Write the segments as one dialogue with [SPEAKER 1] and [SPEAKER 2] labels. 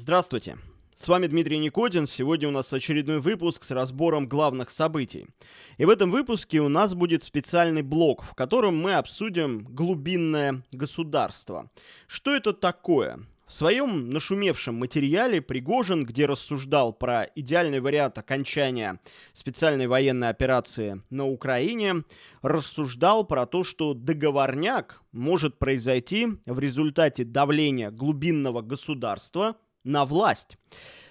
[SPEAKER 1] Здравствуйте! С вами Дмитрий Никодин. Сегодня у нас очередной выпуск с разбором главных событий. И в этом выпуске у нас будет специальный блок, в котором мы обсудим глубинное государство. Что это такое? В своем нашумевшем материале Пригожин, где рассуждал про идеальный вариант окончания специальной военной операции на Украине, рассуждал про то, что договорняк может произойти в результате давления глубинного государства на власть.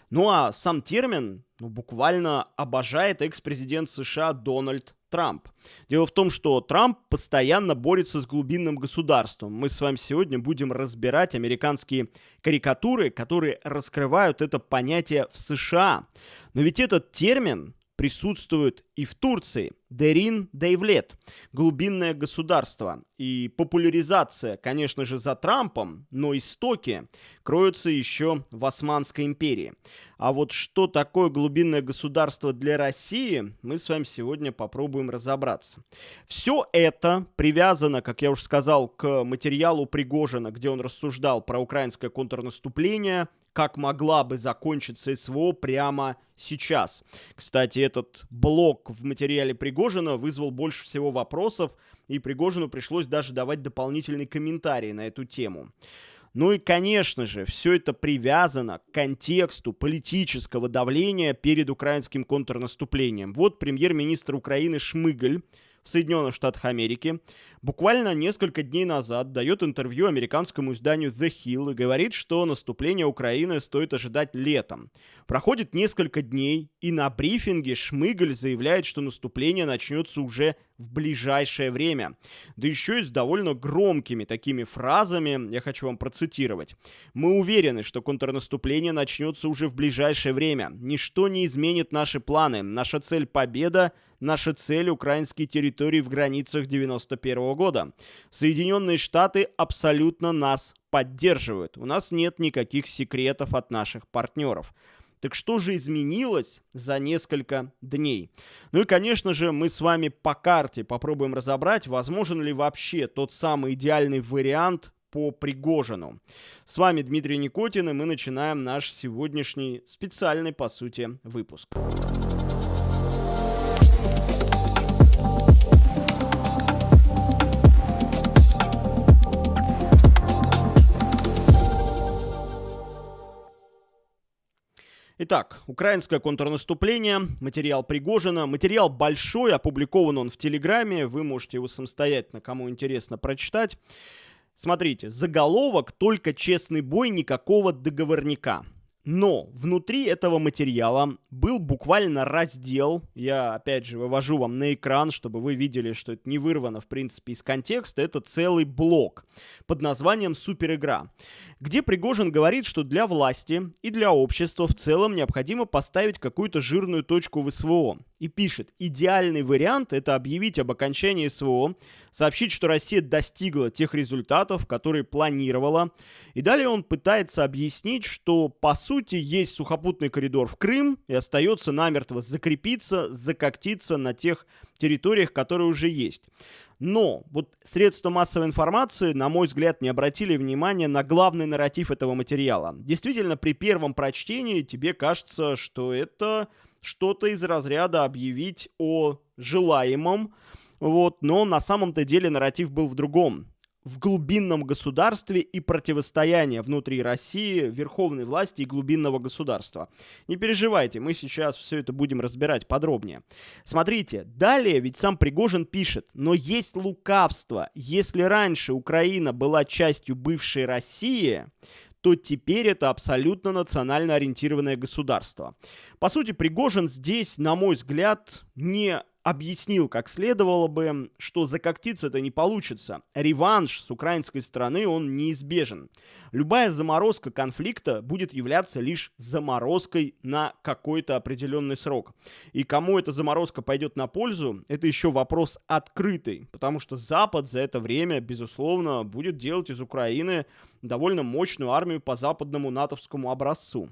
[SPEAKER 1] Ну а сам термин ну, буквально обожает экс-президент США Дональд Трамп. Дело в том, что Трамп постоянно борется с глубинным государством. Мы с вами сегодня будем разбирать американские карикатуры, которые раскрывают это понятие в США. Но ведь этот термин присутствует и в Турции. Дерин Дейвлет, глубинное государство. И популяризация, конечно же, за Трампом, но истоки кроются еще в Османской империи. А вот что такое глубинное государство для России, мы с вами сегодня попробуем разобраться. Все это привязано, как я уже сказал, к материалу Пригожина, где он рассуждал про украинское контрнаступление, как могла бы закончиться СВО прямо сейчас. Кстати, этот блок в материале Пригожина вызвал больше всего вопросов, и Пригожину пришлось даже давать дополнительный комментарий на эту тему. Ну и, конечно же, все это привязано к контексту политического давления перед украинским контрнаступлением. Вот премьер-министр Украины Шмыгаль в Соединенных Штатах Америки, буквально несколько дней назад дает интервью американскому изданию The Hill и говорит, что наступление Украины стоит ожидать летом. Проходит несколько дней, и на брифинге Шмыгаль заявляет, что наступление начнется уже в ближайшее время. Да еще и с довольно громкими такими фразами, я хочу вам процитировать. «Мы уверены, что контрнаступление начнется уже в ближайшее время. Ничто не изменит наши планы. Наша цель – победа, наша цель – украинские территории в границах 91 года. Соединенные Штаты абсолютно нас поддерживают. У нас нет никаких секретов от наших партнеров. Так что же изменилось за несколько дней? Ну и, конечно же, мы с вами по карте попробуем разобрать, возможен ли вообще тот самый идеальный вариант по Пригожину. С вами Дмитрий Никотин, и мы начинаем наш сегодняшний специальный, по сути, выпуск. Итак, украинское контрнаступление, материал Пригожина. Материал большой, опубликован он в Телеграме, вы можете его самостоятельно, кому интересно, прочитать. Смотрите, заголовок «Только честный бой, никакого договорника». Но внутри этого материала был буквально раздел, я опять же вывожу вам на экран, чтобы вы видели, что это не вырвано в принципе из контекста, это целый блок под названием «Суперигра», где Пригожин говорит, что для власти и для общества в целом необходимо поставить какую-то жирную точку в СВО. И пишет, идеальный вариант это объявить об окончании СВО, сообщить, что Россия достигла тех результатов, которые планировала. И далее он пытается объяснить, что по сути есть сухопутный коридор в Крым и остается намертво закрепиться, закоктиться на тех территориях, которые уже есть. Но вот средства массовой информации, на мой взгляд, не обратили внимания на главный нарратив этого материала. Действительно, при первом прочтении тебе кажется, что это что-то из разряда объявить о желаемом, вот, но на самом-то деле нарратив был в другом в глубинном государстве и противостояние внутри России, верховной власти и глубинного государства. Не переживайте, мы сейчас все это будем разбирать подробнее. Смотрите, далее ведь сам Пригожин пишет, но есть лукавство. Если раньше Украина была частью бывшей России, то теперь это абсолютно национально ориентированное государство. По сути, Пригожин здесь, на мой взгляд, не объяснил как следовало бы, что закоктиться это не получится. Реванш с украинской стороны, он неизбежен. Любая заморозка конфликта будет являться лишь заморозкой на какой-то определенный срок. И кому эта заморозка пойдет на пользу, это еще вопрос открытый, потому что Запад за это время, безусловно, будет делать из Украины довольно мощную армию по западному натовскому образцу.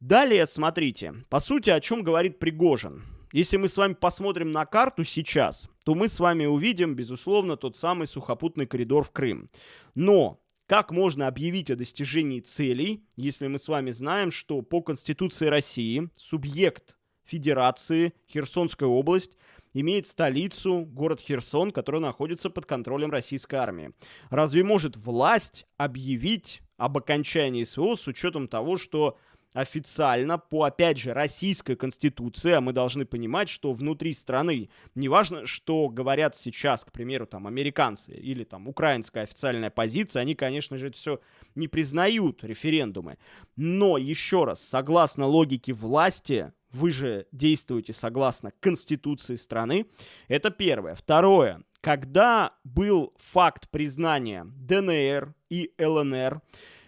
[SPEAKER 1] Далее, смотрите, по сути, о чем говорит Пригожин. Если мы с вами посмотрим на карту сейчас, то мы с вами увидим, безусловно, тот самый сухопутный коридор в Крым. Но как можно объявить о достижении целей, если мы с вами знаем, что по Конституции России субъект Федерации Херсонская область имеет столицу, город Херсон, который находится под контролем российской армии. Разве может власть объявить об окончании СВО с учетом того, что официально по, опять же, российской конституции, а мы должны понимать, что внутри страны, неважно, что говорят сейчас, к примеру, там, американцы или там украинская официальная позиция, они, конечно же, это все не признают, референдумы. Но, еще раз, согласно логике власти, вы же действуете согласно конституции страны, это первое. Второе, когда был факт признания ДНР и ЛНР,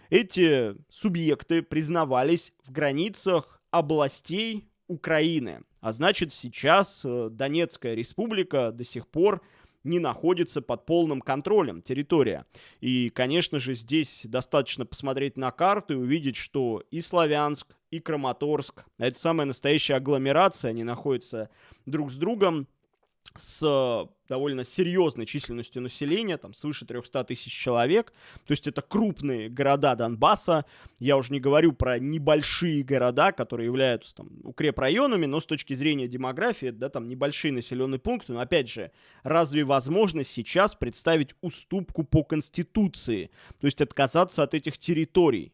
[SPEAKER 1] эти субъекты признавались в границах областей Украины. А значит, сейчас э, Донецкая республика до сих пор не находится под полным контролем территория. И, конечно же, здесь достаточно посмотреть на карту и увидеть, что и Славянск, и Краматорск, это самая настоящая агломерация, они находятся друг с другом с довольно серьезной численностью населения, там свыше 300 тысяч человек. То есть это крупные города Донбасса. Я уже не говорю про небольшие города, которые являются там укрепрайонами, но с точки зрения демографии, да, там небольшие населенные пункты. Но опять же, разве возможно сейчас представить уступку по Конституции? То есть отказаться от этих территорий?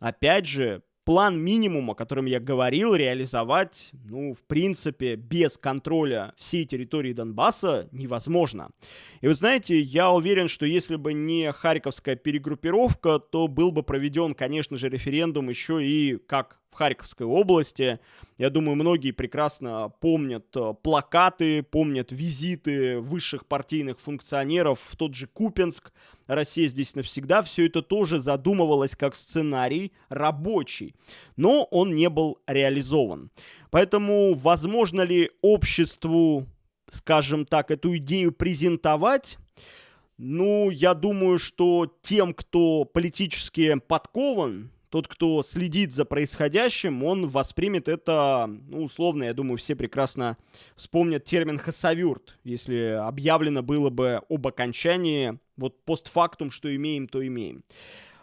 [SPEAKER 1] Опять же, план минимум, о котором я говорил, реализовать, ну, в принципе, без контроля всей территории Донбасса невозможно. И вы знаете, я уверен, что если бы не Харьковская перегруппировка, то был бы проведен, конечно же, референдум еще и как Харьковской области. Я думаю, многие прекрасно помнят э, плакаты, помнят визиты высших партийных функционеров в тот же Купенск. Россия здесь навсегда. Все это тоже задумывалось как сценарий рабочий, но он не был реализован. Поэтому возможно ли обществу, скажем так, эту идею презентовать? Ну, я думаю, что тем, кто политически подкован, тот, кто следит за происходящим, он воспримет это, ну, условно, я думаю, все прекрасно вспомнят термин «хасавюрт», если объявлено было бы об окончании, вот постфактум, что имеем, то имеем.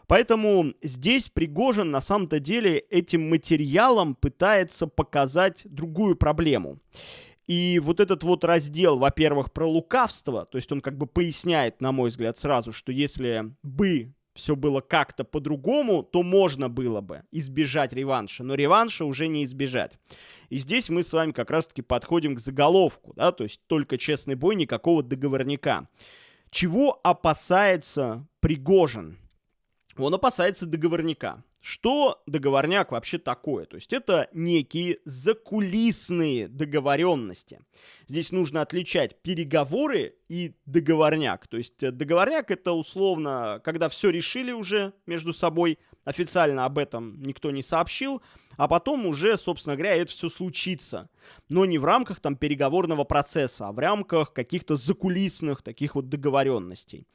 [SPEAKER 1] Поэтому здесь Пригожин на самом-то деле этим материалом пытается показать другую проблему. И вот этот вот раздел, во-первых, про лукавство, то есть он как бы поясняет, на мой взгляд, сразу, что если бы все было как-то по-другому, то можно было бы избежать реванша, но реванша уже не избежать. И здесь мы с вами как раз-таки подходим к заголовку, да, то есть только честный бой, никакого договорника. Чего опасается Пригожин? Он опасается договорника. Что договорняк вообще такое? То есть это некие закулисные договоренности. Здесь нужно отличать переговоры и договорняк. То есть э, договорняк это условно, когда все решили уже между собой, официально об этом никто не сообщил, а потом уже, собственно говоря, это все случится. Но не в рамках там переговорного процесса, а в рамках каких-то закулисных таких вот договоренностей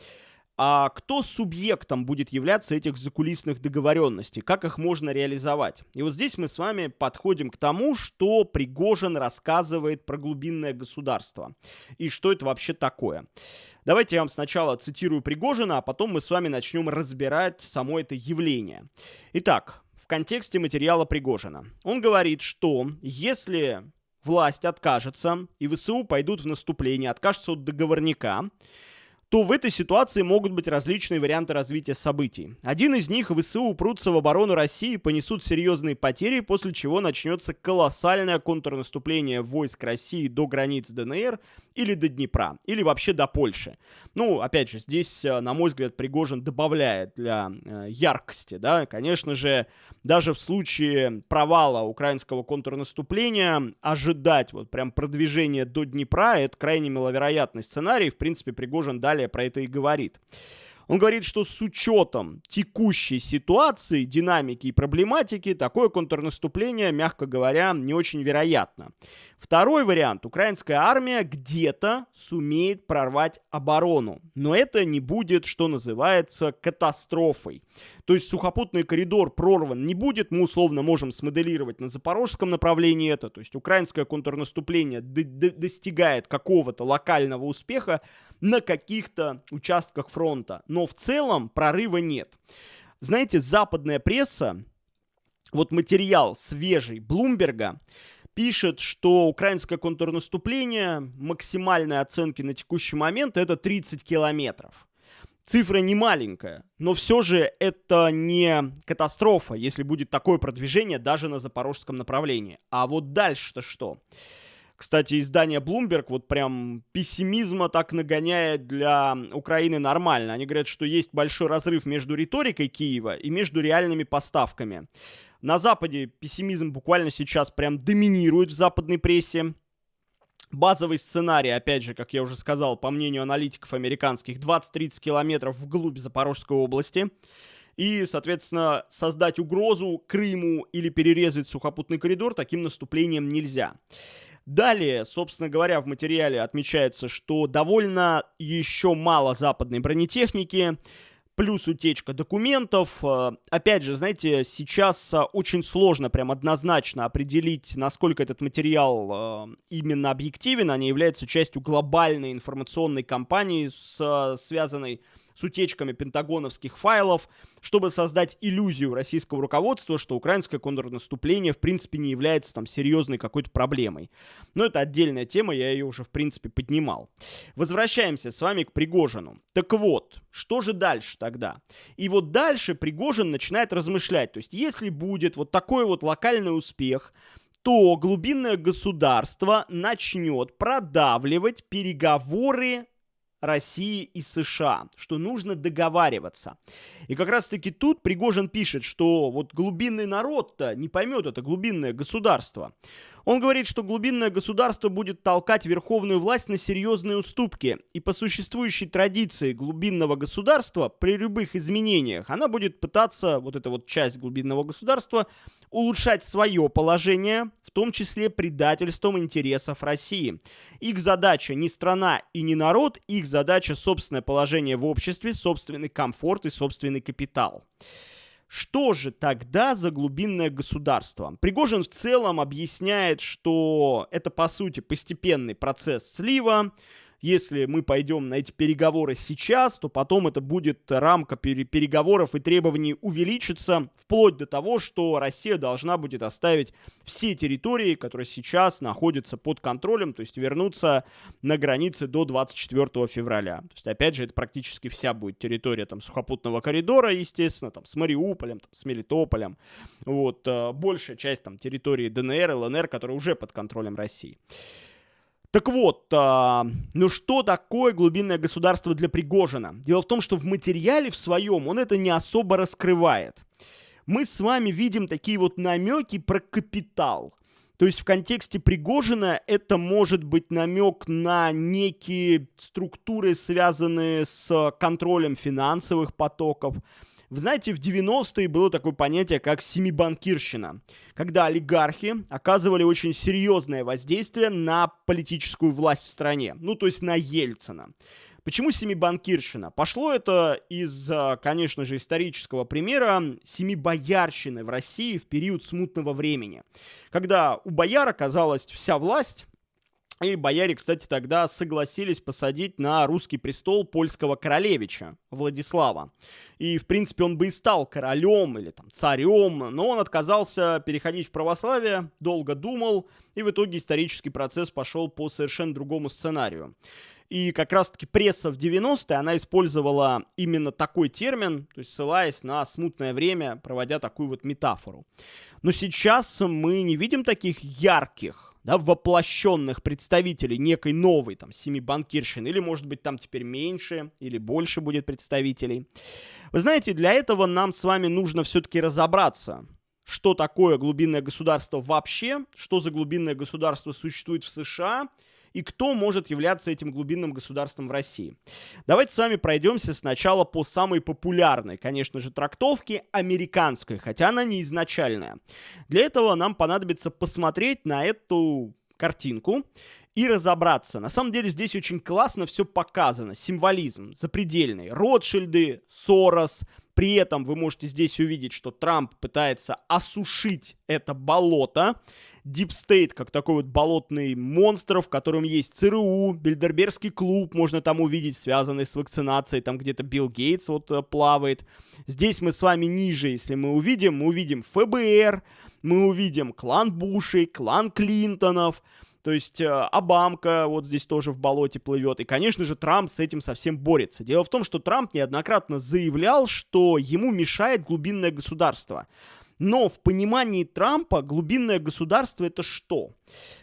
[SPEAKER 1] а кто субъектом будет являться этих закулисных договоренностей, как их можно реализовать. И вот здесь мы с вами подходим к тому, что Пригожин рассказывает про глубинное государство и что это вообще такое. Давайте я вам сначала цитирую Пригожина, а потом мы с вами начнем разбирать само это явление. Итак, в контексте материала Пригожина. Он говорит, что если власть откажется и ВСУ пойдут в наступление, откажутся от договорника, то в этой ситуации могут быть различные варианты развития событий. Один из них – ВСУ упрутся в оборону России, понесут серьезные потери, после чего начнется колоссальное контрнаступление войск России до границ ДНР или до Днепра, или вообще до Польши. Ну, опять же, здесь, э, на мой взгляд, Пригожин добавляет для э, яркости, да, конечно же, даже в случае провала украинского контрнаступления ожидать вот прям продвижения до Днепра – это крайне маловероятный сценарий, в принципе, Пригожин далее далее про это и говорит. Он говорит, что с учетом текущей ситуации, динамики и проблематики, такое контрнаступление, мягко говоря, не очень вероятно. Второй вариант. Украинская армия где-то сумеет прорвать оборону. Но это не будет, что называется, катастрофой. То есть сухопутный коридор прорван не будет. Мы условно можем смоделировать на запорожском направлении это. То есть украинское контрнаступление достигает какого-то локального успеха, на каких-то участках фронта. Но в целом прорыва нет. Знаете, западная пресса, вот материал свежий Блумберга, пишет, что украинское контрнаступление, максимальные оценки на текущий момент это 30 километров. Цифра не маленькая, но все же это не катастрофа, если будет такое продвижение даже на запорожском направлении. А вот дальше-то что? Кстати, издание Bloomberg вот прям пессимизма так нагоняет для Украины нормально. Они говорят, что есть большой разрыв между риторикой Киева и между реальными поставками. На Западе пессимизм буквально сейчас прям доминирует в западной прессе. Базовый сценарий, опять же, как я уже сказал, по мнению аналитиков американских, 20-30 километров вглубь Запорожской области. И, соответственно, создать угрозу Крыму или перерезать сухопутный коридор таким наступлением нельзя. Далее, собственно говоря, в материале отмечается, что довольно еще мало западной бронетехники, плюс утечка документов. Э, опять же, знаете, сейчас э, очень сложно прям однозначно определить, насколько этот материал э, именно объективен, не является частью глобальной информационной кампании, связанной с утечками пентагоновских файлов, чтобы создать иллюзию российского руководства, что украинское контрнаступление в принципе не является там серьезной какой-то проблемой. Но это отдельная тема, я ее уже в принципе поднимал. Возвращаемся с вами к Пригожину. Так вот, что же дальше тогда? И вот дальше Пригожин начинает размышлять. То есть если будет вот такой вот локальный успех, то глубинное государство начнет продавливать переговоры России и США, что нужно договариваться. И как раз-таки тут Пригожин пишет, что вот глубинный народ-то не поймет это глубинное государство. Он говорит, что глубинное государство будет толкать верховную власть на серьезные уступки, и по существующей традиции глубинного государства при любых изменениях она будет пытаться, вот эта вот часть глубинного государства, улучшать свое положение, в том числе предательством интересов России. Их задача не страна и не народ, их задача собственное положение в обществе, собственный комфорт и собственный капитал. Что же тогда за глубинное государство? Пригожин в целом объясняет, что это по сути постепенный процесс слива, если мы пойдем на эти переговоры сейчас, то потом это будет рамка переговоров и требований увеличится, вплоть до того, что Россия должна будет оставить все территории, которые сейчас находятся под контролем, то есть вернуться на границы до 24 февраля. То есть, опять же, это практически вся будет территория там сухопутного коридора, естественно, там с Мариуполем, там, с Мелитополем. Вот, э, большая часть там территории ДНР, ЛНР, которая уже под контролем России. Так вот, а, ну что такое глубинное государство для Пригожина? Дело в том, что в материале в своем он это не особо раскрывает. Мы с вами видим такие вот намеки про капитал. То есть в контексте Пригожина это может быть намек на некие структуры, связанные с контролем финансовых потоков, вы знаете, в 90-е было такое понятие, как семибанкирщина, когда олигархи оказывали очень серьезное воздействие на политическую власть в стране, ну, то есть на Ельцина. Почему семибанкирщина? Пошло это из, а, конечно же, исторического примера семибоярщины в России в период смутного времени, когда у бояр оказалась вся власть, и бояре, кстати, тогда согласились посадить на русский престол польского королевича Владислава. И, в принципе, он бы и стал королем или там царем, но он отказался переходить в православие, долго думал, и в итоге исторический процесс пошел по совершенно другому сценарию. И как раз-таки пресса в 90-е, она использовала именно такой термин, то есть ссылаясь на смутное время, проводя такую вот метафору. Но сейчас мы не видим таких ярких да, воплощенных представителей некой новой там семи банкирщины, или может быть там теперь меньше или больше будет представителей. Вы знаете, для этого нам с вами нужно все-таки разобраться, что такое глубинное государство вообще, что за глубинное государство существует в США – и кто может являться этим глубинным государством в России. Давайте с вами пройдемся сначала по самой популярной, конечно же, трактовке американской, хотя она не изначальная. Для этого нам понадобится посмотреть на эту картинку и разобраться. На самом деле здесь очень классно все показано. Символизм запредельный. Ротшильды, Сорос, При этом вы можете здесь увидеть, что Трамп пытается осушить это болото. State, как такой вот болотный монстр, в котором есть ЦРУ, Бильдербергский клуб, можно там увидеть, связанный с вакцинацией, там где-то Билл Гейтс вот э, плавает. Здесь мы с вами ниже, если мы увидим, мы увидим ФБР, мы увидим клан Бушей, клан Клинтонов, то есть э, Обамка вот здесь тоже в болоте плывет. И, конечно же, Трамп с этим совсем борется. Дело в том, что Трамп неоднократно заявлял, что ему мешает глубинное государство. Но в понимании Трампа глубинное государство это что?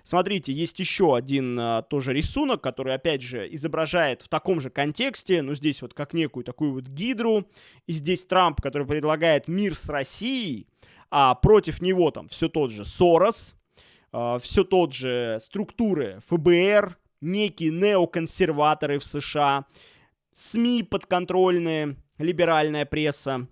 [SPEAKER 1] Смотрите, есть еще один а, тоже рисунок, который, опять же, изображает в таком же контексте, ну, здесь вот как некую такую вот гидру, и здесь Трамп, который предлагает мир с Россией, а против него там все тот же Сорос, все тот же структуры ФБР, некие неоконсерваторы в США, СМИ подконтрольные, либеральная пресса.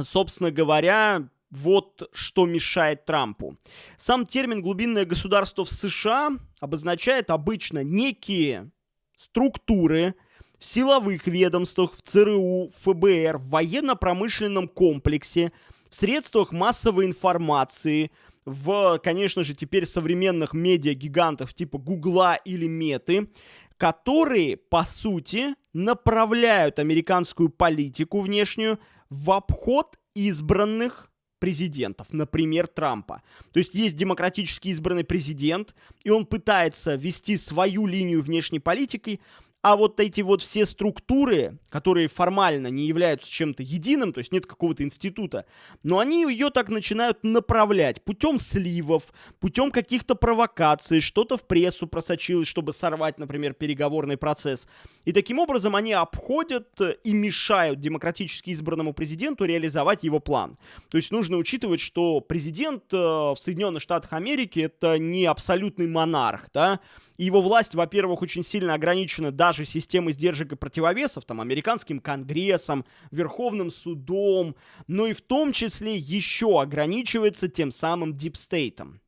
[SPEAKER 1] Собственно говоря, вот что мешает Трампу. Сам термин «глубинное государство» в США обозначает обычно некие структуры в силовых ведомствах, в ЦРУ, ФБР, в военно-промышленном комплексе, в средствах массовой информации, в, конечно же, теперь современных медиа-гигантов типа Гугла или Меты, которые, по сути, направляют американскую политику внешнюю в обход избранных президентов, например, Трампа. То есть есть демократически избранный президент, и он пытается вести свою линию внешней политики, а вот эти вот все структуры, которые формально не являются чем-то единым, то есть нет какого-то института, но они ее так начинают направлять путем сливов, путем каких-то провокаций, что-то в прессу просочилось, чтобы сорвать, например, переговорный процесс. И таким образом они обходят и мешают демократически избранному президенту реализовать его план. То есть нужно учитывать, что президент э, в Соединенных Штатах Америки это не абсолютный монарх, да, и его власть, во-первых, очень сильно ограничена даже системой сдержек и противовесов, там, американским конгрессом, Верховным судом, но и в том числе еще ограничивается тем самым deep state ом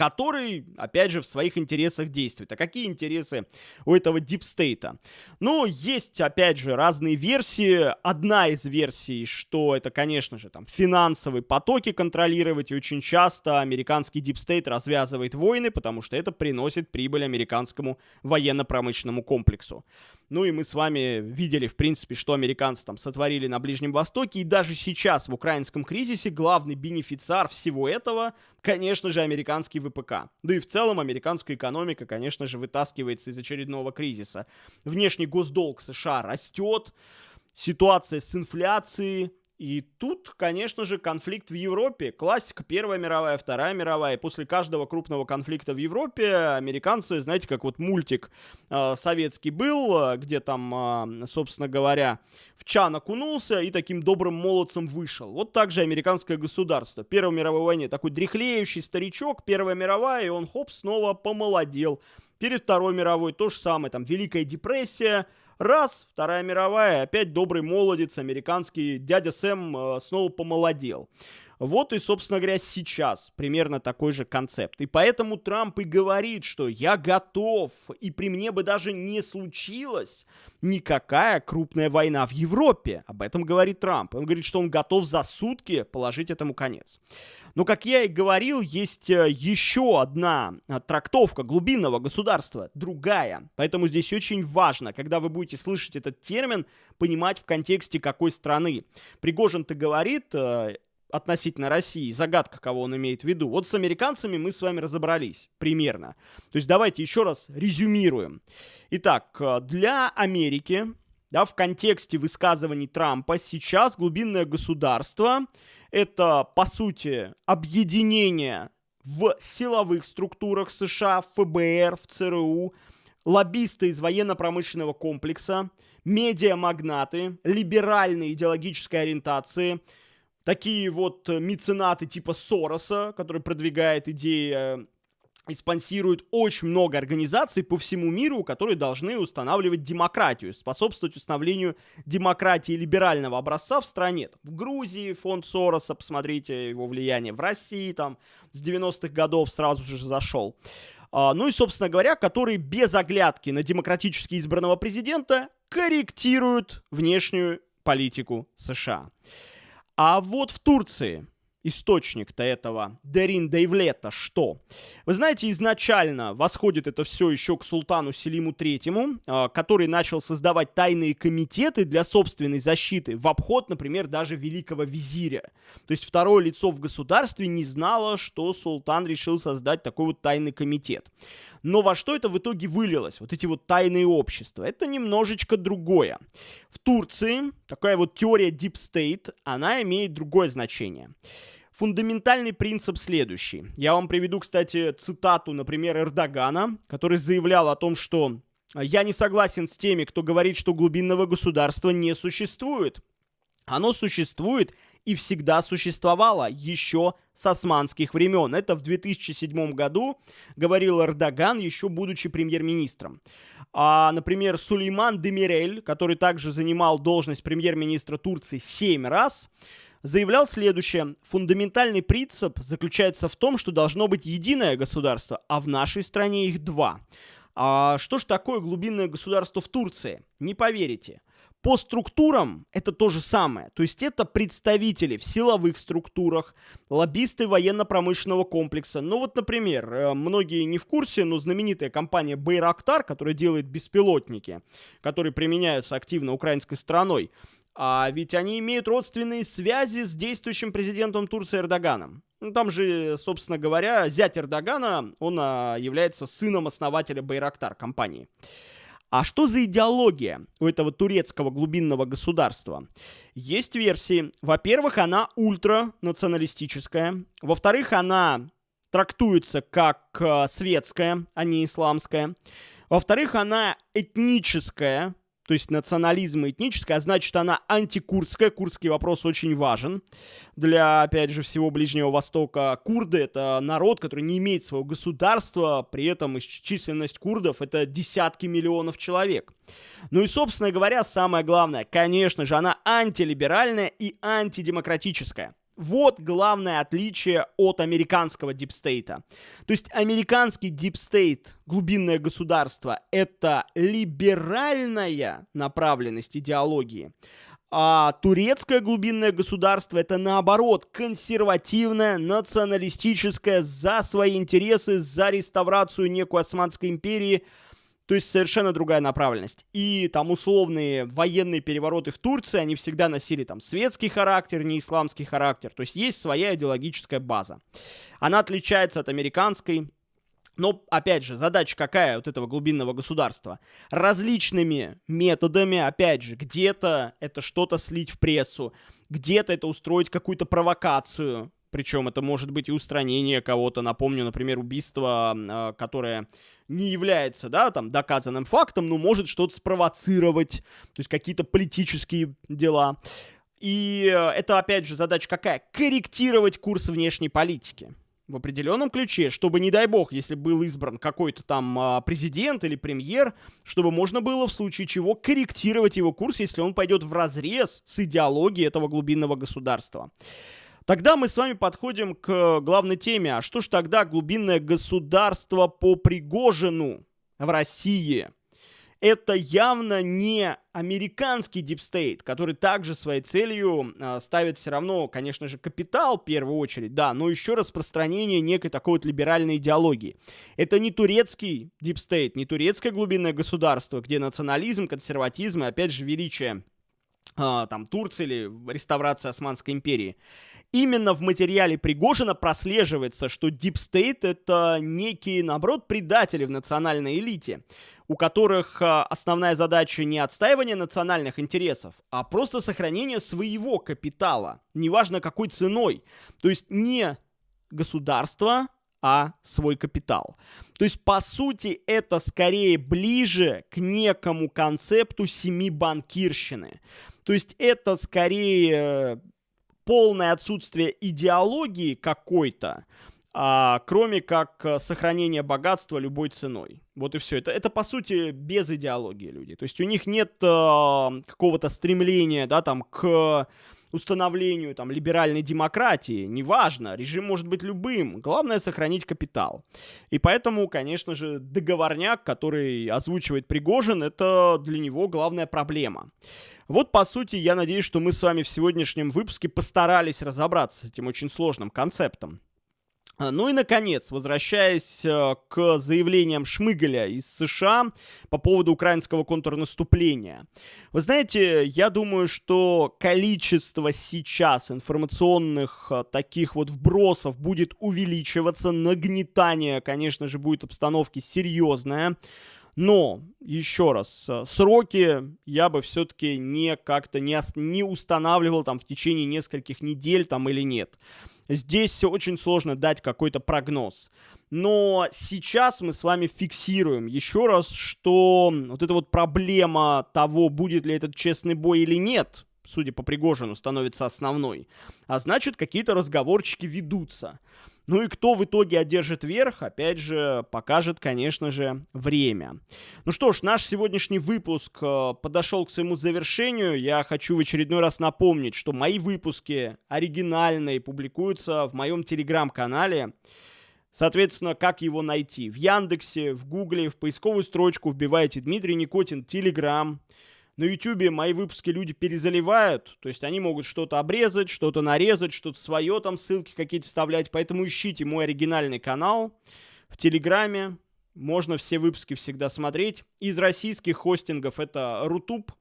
[SPEAKER 1] который, опять же, в своих интересах действует. А какие интересы у этого deep state а? Ну, есть, опять же, разные версии. Одна из версий, что это, конечно же, там, финансовые потоки контролировать, и очень часто американский deep state развязывает войны, потому что это приносит прибыль американскому военно-промышленному комплексу. Ну и мы с вами видели, в принципе, что американцы там сотворили на Ближнем Востоке. И даже сейчас в украинском кризисе главный бенефициар всего этого, конечно же, американский ВПК. Да и в целом американская экономика, конечно же, вытаскивается из очередного кризиса. Внешний госдолг США растет, ситуация с инфляцией, и тут, конечно же, конфликт в Европе. Классика Первая мировая, Вторая мировая. После каждого крупного конфликта в Европе американцы, знаете, как вот мультик э, советский был, где там, э, собственно говоря, в чан окунулся и таким добрым молодцем вышел. Вот так же американское государство. Первой мировой войне такой дряхлеющий старичок, Первая мировая, и он хоп, снова помолодел. Перед Второй мировой то же самое, там Великая депрессия, Раз, Вторая мировая, опять добрый молодец, американский дядя Сэм э, снова помолодел. Вот и, собственно говоря, сейчас примерно такой же концепт. И поэтому Трамп и говорит, что я готов, и при мне бы даже не случилось никакая крупная война в Европе. Об этом говорит Трамп. Он говорит, что он готов за сутки положить этому конец. Но, как я и говорил, есть э, еще одна э, трактовка глубинного государства, другая. Поэтому здесь очень важно, когда вы будете слышать этот термин, понимать в контексте какой страны. Пригожин-то говорит, э, относительно России, загадка, кого он имеет в виду. Вот с американцами мы с вами разобрались примерно. То есть давайте еще раз резюмируем. Итак, для Америки, да, в контексте высказываний Трампа сейчас глубинное государство это, по сути, объединение в силовых структурах США, в ФБР, в ЦРУ, лоббисты из военно-промышленного комплекса, медиамагнаты, либеральной идеологической ориентации, такие вот меценаты типа Сороса, который продвигает идеи э, и спонсирует очень много организаций по всему миру, которые должны устанавливать демократию, способствовать установлению демократии либерального образца в стране. В Грузии фонд Сороса, посмотрите его влияние, в России там с 90-х годов сразу же зашел. А, ну и, собственно говоря, которые без оглядки на демократически избранного президента корректируют внешнюю политику США. А вот в Турции источник-то этого Дерин Дейвлета что? Вы знаете, изначально восходит это все еще к султану Селиму Третьему, а, который начал создавать тайные комитеты для собственной защиты в обход, например, даже великого визиря. То есть второе лицо в государстве не знало, что султан решил создать такой вот тайный комитет. Но во что это в итоге вылилось? Вот эти вот тайные общества. Это немножечко другое. В Турции такая вот теория Deep State, она имеет другое значение. Фундаментальный принцип следующий. Я вам приведу, кстати, цитату, например, Эрдогана, который заявлял о том, что я не согласен с теми, кто говорит, что глубинного государства не существует. Оно существует и всегда существовало еще с османских времен. Это в 2007 году говорил Эрдоган, еще будучи премьер-министром. А, например, Сулейман Демирель, который также занимал должность премьер-министра Турции 7 раз, заявлял следующее. Фундаментальный принцип заключается в том, что должно быть единое государство, а в нашей стране их два. А что же такое глубинное государство в Турции? Не поверите. По структурам это то же самое. То есть это представители в силовых структурах, лоббисты военно-промышленного комплекса. Ну вот, например, э, многие не в курсе, но знаменитая компания Байрактар, которая делает беспилотники, которые применяются активно украинской стороной, а ведь они имеют родственные связи с действующим президентом Турции Эрдоганом. Ну, там же, собственно говоря, зять Эрдогана, он а, является сыном основателя Байрактар компании. А что за идеология у этого турецкого глубинного государства? Есть версии. Во-первых, она ультранационалистическая. Во-вторых, она трактуется как э, светская, а не исламская. Во-вторых, она этническая, то есть национализм этническая, а значит, она антикурдская. Курдский вопрос очень важен для, опять же, всего Ближнего Востока. Курды — это народ, который не имеет своего государства, при этом численность курдов — это десятки миллионов человек. Ну и, собственно говоря, самое главное, конечно же, она антилиберальная и антидемократическая. Вот главное отличие от американского дипстейта. То есть американский deep state, глубинное государство, это либеральная направленность идеологии. А турецкое глубинное государство это наоборот консервативное, националистическое, за свои интересы, за реставрацию некой Османской империи – то есть совершенно другая направленность. И там условные военные перевороты в Турции, они всегда носили там светский характер, не исламский характер. То есть есть своя идеологическая база. Она отличается от американской, но, опять же, задача какая вот этого глубинного государства? Различными методами, опять же, где-то это что-то слить в прессу, где-то это устроить какую-то провокацию, причем это может быть и устранение кого-то. Напомню, например, убийство, а, которое не является, да, там, доказанным фактом, но может что-то спровоцировать, то есть какие-то политические дела. И э, это, опять же, задача какая? Корректировать курс внешней политики в определенном ключе, чтобы, не дай бог, если был избран какой-то там а, президент или премьер, чтобы можно было в случае чего корректировать его курс, если он пойдет в разрез с идеологией этого глубинного государства. Тогда мы с вами подходим к главной теме. А что ж тогда глубинное государство по Пригожину в России? Это явно не американский deep state, который также своей целью э, ставит все равно, конечно же, капитал в первую очередь, да, но еще распространение некой такой вот либеральной идеологии. Это не турецкий deep state, не турецкое глубинное государство, где национализм, консерватизм и, опять же, величие э, там Турции или реставрация Османской империи именно в материале Пригожина прослеживается, что Deep State это некие, наоборот, предатели в национальной элите, у которых а, основная задача не отстаивание национальных интересов, а просто сохранение своего капитала, неважно какой ценой. То есть не государство, а свой капитал. То есть, по сути, это скорее ближе к некому концепту семи банкирщины. То есть, это скорее полное отсутствие идеологии какой-то, а, кроме как э, сохранение богатства любой ценой. Вот и все. Это, это по сути без идеологии люди. То есть у них нет а, какого-то стремления, да, там, к установлению там либеральной демократии. Неважно, режим может быть любым. Главное сохранить капитал. И поэтому, конечно же, договорняк, который озвучивает Пригожин, это для него главная проблема. Вот, по сути, я надеюсь, что мы с вами в сегодняшнем выпуске постарались разобраться с этим очень сложным концептом. А, ну и, наконец, возвращаясь э, к заявлениям Шмыгаля из США по поводу украинского контрнаступления. Вы знаете, я думаю, что количество сейчас информационных э, таких вот вбросов будет увеличиваться, нагнетание, конечно же, будет обстановки серьезное. Но, еще раз, сроки я бы все-таки не как-то не, не устанавливал там в течение нескольких недель там или нет. Здесь очень сложно дать какой-то прогноз. Но сейчас мы с вами фиксируем еще раз, что вот эта вот проблема того, будет ли этот честный бой или нет, судя по Пригожину, становится основной. А значит, какие-то разговорчики ведутся. Ну и кто в итоге одержит верх, опять же, покажет, конечно же, время. Ну что ж, наш сегодняшний выпуск э, подошел к своему завершению. Я хочу в очередной раз напомнить, что мои выпуски оригинальные публикуются в моем телеграм-канале. Соответственно, как его найти? В Яндексе, в Гугле, в поисковую строчку вбиваете Дмитрий Никотин, Телеграм на YouTube мои выпуски люди перезаливают, то есть они могут что-то обрезать, что-то нарезать, что-то свое там, ссылки какие-то вставлять, поэтому ищите мой оригинальный канал в Телеграме, можно все выпуски всегда смотреть. Из российских хостингов это Рутуб.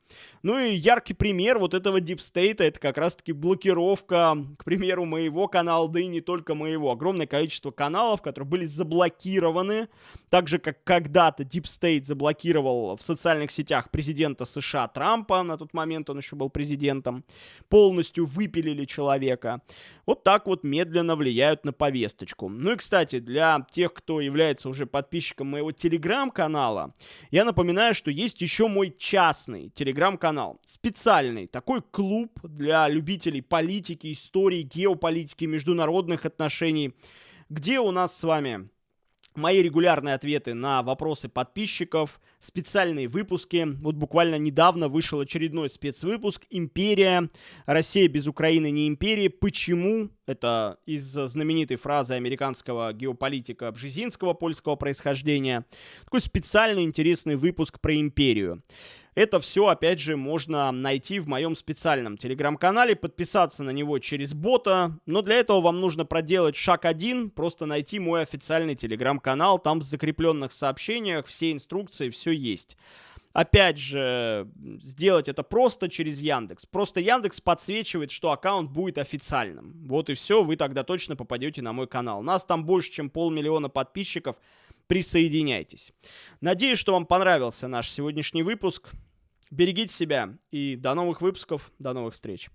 [SPEAKER 1] Ну и яркий пример вот этого State, это как раз-таки блокировка, к примеру, моего канала, да и не только моего. Огромное количество каналов, которые были заблокированы, так же, как когда-то State заблокировал в социальных сетях президента США Трампа, на тот момент он еще был президентом, полностью выпилили человека. Вот так вот медленно влияют на повесточку. Ну и, кстати, для тех, кто является уже подписчиком моего телеграм-канала, я напоминаю, что есть еще мой частный телеграм-канал. Специальный такой клуб для любителей политики, истории, геополитики, международных отношений, где у нас с вами мои регулярные ответы на вопросы подписчиков, специальные выпуски. Вот буквально недавно вышел очередной спецвыпуск «Империя. Россия без Украины не империя. Почему?» Это из знаменитой фразы американского геополитика Бжезинского польского происхождения. Такой специальный интересный выпуск про империю. Это все, опять же, можно найти в моем специальном телеграм-канале, подписаться на него через бота, но для этого вам нужно проделать шаг один, просто найти мой официальный телеграм-канал, там в закрепленных сообщениях все инструкции, все есть. Опять же, сделать это просто через Яндекс. Просто Яндекс подсвечивает, что аккаунт будет официальным. Вот и все, вы тогда точно попадете на мой канал. Нас там больше, чем полмиллиона подписчиков. Присоединяйтесь. Надеюсь, что вам понравился наш сегодняшний выпуск. Берегите себя и до новых выпусков, до новых встреч.